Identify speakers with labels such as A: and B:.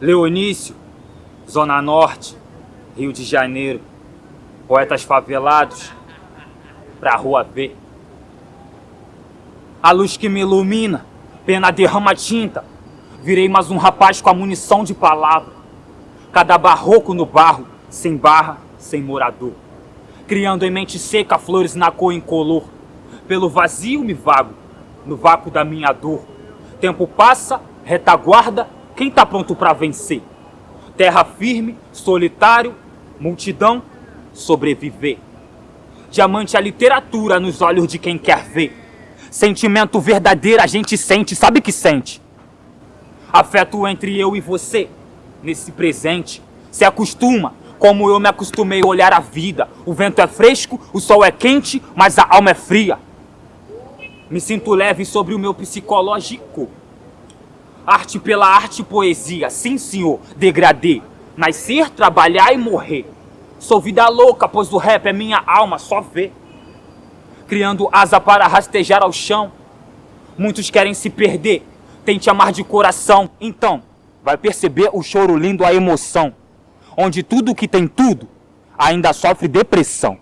A: Leonício, Zona Norte, Rio de Janeiro, poetas favelados, pra rua ver. A luz que me ilumina, pena derrama tinta, virei mais um rapaz com a munição de palavra. Cada barroco no barro, sem barra, sem morador. Criando em mente seca flores na cor incolor. Pelo vazio me vago, no vácuo da minha dor. Tempo passa, retaguarda, quem tá pronto pra vencer? Terra firme, solitário, multidão, sobreviver. Diamante a literatura nos olhos de quem quer ver. Sentimento verdadeiro a gente sente, sabe que sente? Afeto entre eu e você, nesse presente. Se acostuma, como eu me acostumei a olhar a vida. O vento é fresco, o sol é quente, mas a alma é fria. Me sinto leve sobre o meu psicológico. Arte pela arte e poesia, sim senhor, degradê. Nascer, trabalhar e morrer. Sou vida louca, pois o rap é minha alma, só vê. Criando asa para rastejar ao chão. Muitos querem se perder, tente amar de coração. Então, vai perceber o choro lindo, a emoção. Onde tudo que tem tudo ainda sofre depressão.